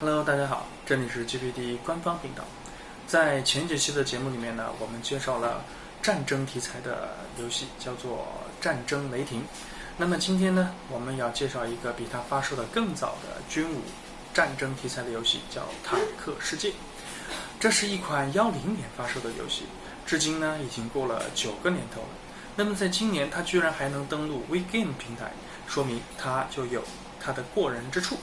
Hello，大家好，这里是 GPD 官方频道。在前几期的节目里面呢，我们介绍了战争题材的游戏，叫做《战争雷霆》。那么今天呢，我们要介绍一个比它发售的更早的军武战争题材的游戏，叫《坦克世界》。这是一款幺零年发售的游戏，至今呢已经过了九个年头了。那么在今年，它居然还能登陆 WeGame 平台，说明它就有它的过人之处。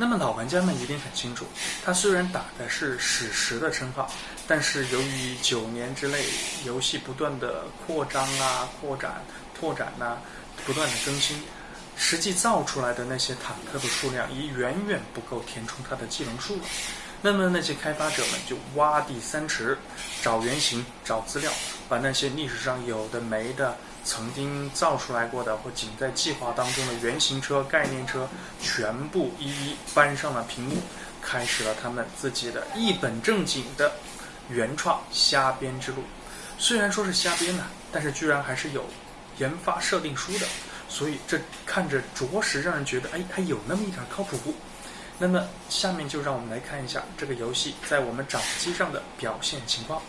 那么老玩家们一定很清楚，他虽然打的是史实的称号，但是由于九年之内游戏不断的扩张啊、扩展、拓展呐，不断的更新，实际造出来的那些坦克的数量已远远不够填充它的技能数了。那么那些开发者们就挖地三尺，找原型、找资料，把那些历史上有的没的。曾经造出来过的或仅在计划当中的原型车、概念车，全部一一搬上了屏幕，开始了他们自己的一本正经的原创瞎编之路。虽然说是瞎编呢，但是居然还是有研发设定书的，所以这看着着实让人觉得，哎，还有那么一点靠谱。那么下面就让我们来看一下这个游戏在我们掌机上的表现情况。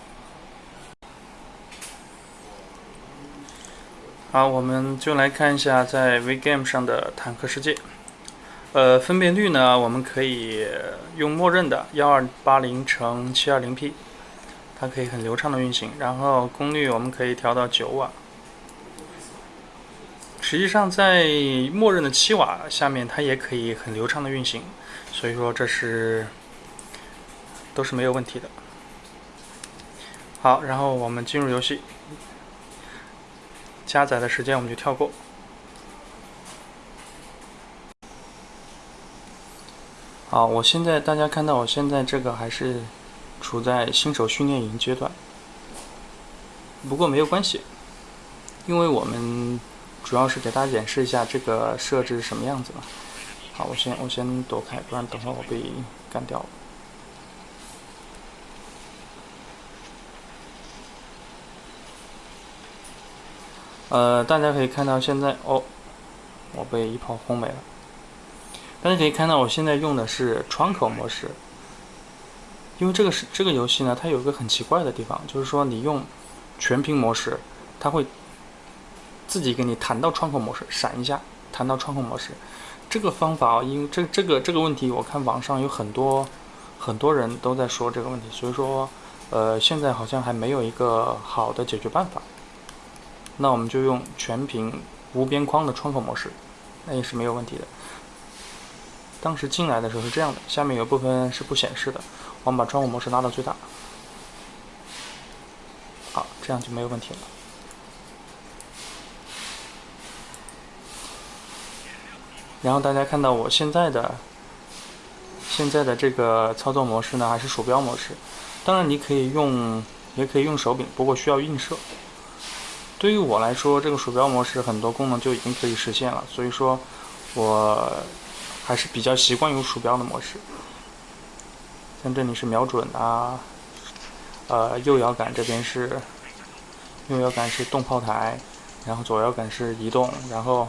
好，我们就来看一下在 WeGame 上的坦克世界。呃，分辨率呢，我们可以用默认的幺二八零乘七二零 P，它可以很流畅的运行。然后功率我们可以调到九瓦。实际上在默认的七瓦下面，它也可以很流畅的运行。所以说这是都是没有问题的。好，然后我们进入游戏。加载的时间我们就跳过。好，我现在大家看到我现在这个还是处在新手训练营阶段，不过没有关系，因为我们主要是给大家演示一下这个设置是什么样子嘛。好，我先我先躲开，不然等会我被干掉了。呃，大家可以看到现在哦，我被一炮轰没了。大家可以看到我现在用的是窗口模式，因为这个是这个游戏呢，它有一个很奇怪的地方，就是说你用全屏模式，它会自己给你弹到窗口模式，闪一下弹到窗口模式。这个方法，因为这这个这个问题，我看网上有很多很多人都在说这个问题，所以说呃，现在好像还没有一个好的解决办法。那我们就用全屏无边框的窗口模式，那也是没有问题的。当时进来的时候是这样的，下面有部分是不显示的，我们把窗口模式拉到最大，好，这样就没有问题了。然后大家看到我现在的现在的这个操作模式呢，还是鼠标模式。当然你可以用，也可以用手柄，不过需要映射。对于我来说，这个鼠标模式很多功能就已经可以实现了，所以说，我还是比较习惯用鼠标的模式。像这里是瞄准啊，呃，右摇杆这边是右摇杆是动炮台，然后左摇杆是移动，然后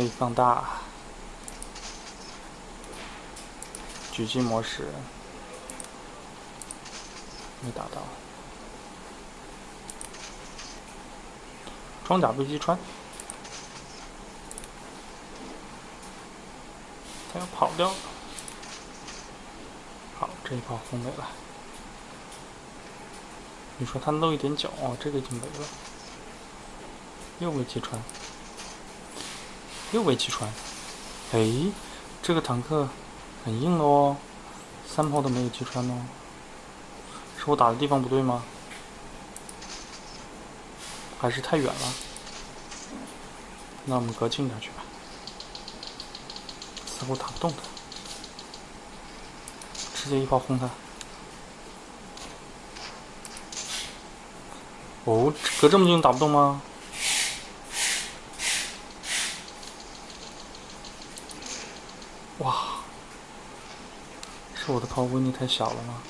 可以放大，狙击模式没打到。装甲被击穿，他要跑掉了。好，这一炮轰没了。你说他露一点脚，哦，这个已经没了。又被击穿，又被击穿。哎，这个坦克很硬哦，三炮都没有击穿哦。是我打的地方不对吗？还是太远了，那我们隔近点去吧。似乎打不动他，直接一炮轰他。哦，隔这么近打不动吗？哇。是我的炮威力太小了吗？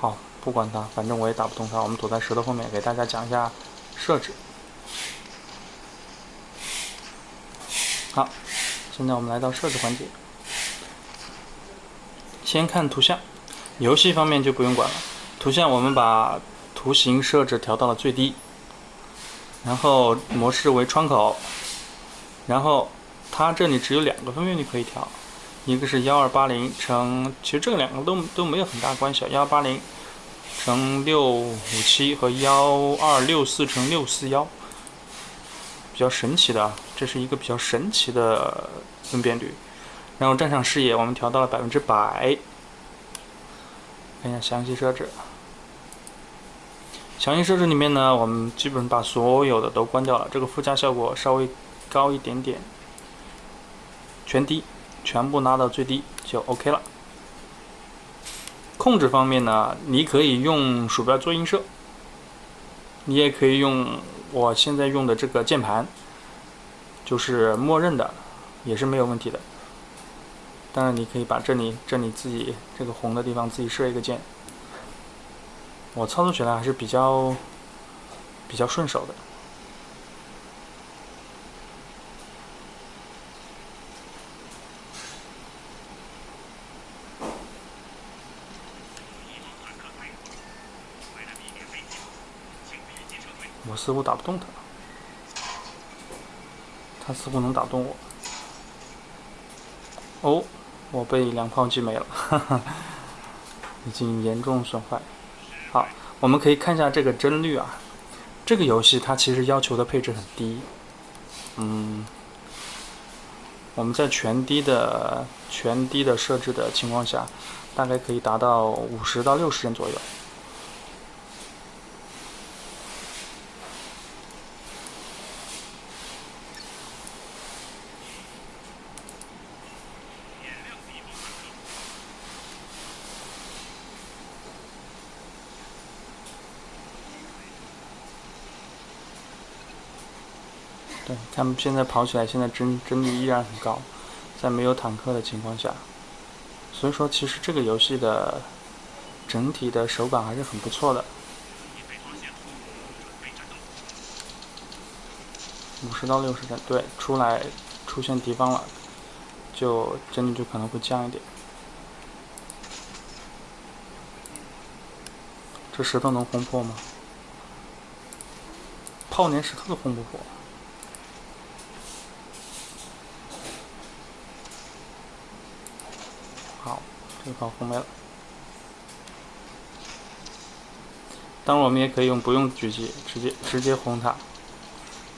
好不管它反正我也打不动它我们躲在石头后面给大家讲一下设置。好现在我们来到设置环节。先看图像游戏方面就不用管了。图像我们把图形设置调到了最低。然后模式为窗口，然后它这里只有两个分辨率可以调，一个是幺二八零乘，其实这两个都都没有很大关系，幺二八零乘六五七和幺二六四乘六四幺，比较神奇的，这是一个比较神奇的分辨率，然后战场视野我们调到了百分之百。看一下详细设置。详细设置里面呢，我们基本把所有的都关掉了，这个附加效果稍微高一点点。全低，全部拉到最低就 OK 了。控制方面呢，你可以用鼠标做映射，你也可以用我现在用的这个键盘，就是默认的，也是没有问题的。当然，你可以把这里、这里自己这个红的地方自己设一个键。我操作起来还是比较比较顺手的。我似乎打不动他，他似乎能打动我。哦。我被两炮击没了，哈哈，已经严重损坏。好，我们可以看一下这个帧率啊。这个游戏它其实要求的配置很低，嗯，我们在全低的全低的设置的情况下，大概可以达到五十到六十帧左右。对，他们现在跑起来，现在帧帧率依然很高，在没有坦克的情况下，所以说其实这个游戏的整体的手感还是很不错的。五十到六十帧，对，出来出现敌方了，就帧率就可能会降一点。这石头能轰破吗？炮连石头都轰不破。好，这炮轰没了。当然，我们也可以用不用狙击，直接直接轰它。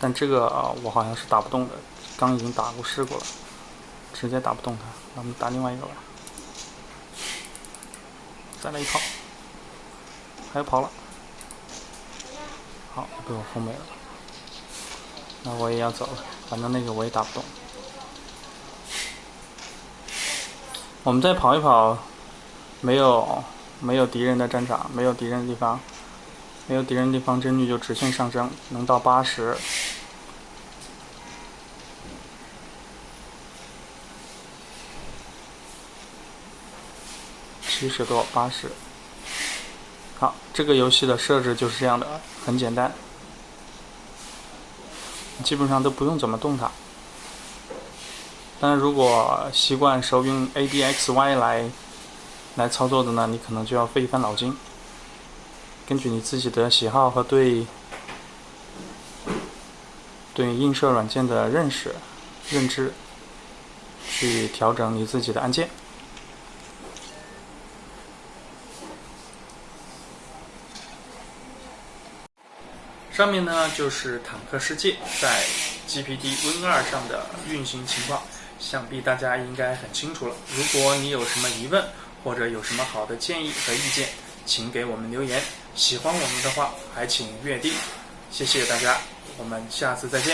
但这个啊，我好像是打不动的，刚已经打过试过了，直接打不动它。那我们打另外一个吧。再来一炮，还要跑了。好，被我轰没了。那我也要走了，反正那个我也打不动。我们再跑一跑，没有没有敌人的战场，没有敌人的地方，没有敌人的地方，帧率就直线上升，能到八十、七十多、八十。好，这个游戏的设置就是这样的，很简单，基本上都不用怎么动它。但是如果习惯手用 ADXY 来来操作的呢，你可能就要费一番脑筋，根据你自己的喜好和对对映射软件的认识认知，去调整你自己的按键。上面呢就是坦克世界在 GPD Win 二上的运行情况。想必大家应该很清楚了。如果你有什么疑问，或者有什么好的建议和意见，请给我们留言。喜欢我们的话，还请阅定。谢谢大家，我们下次再见。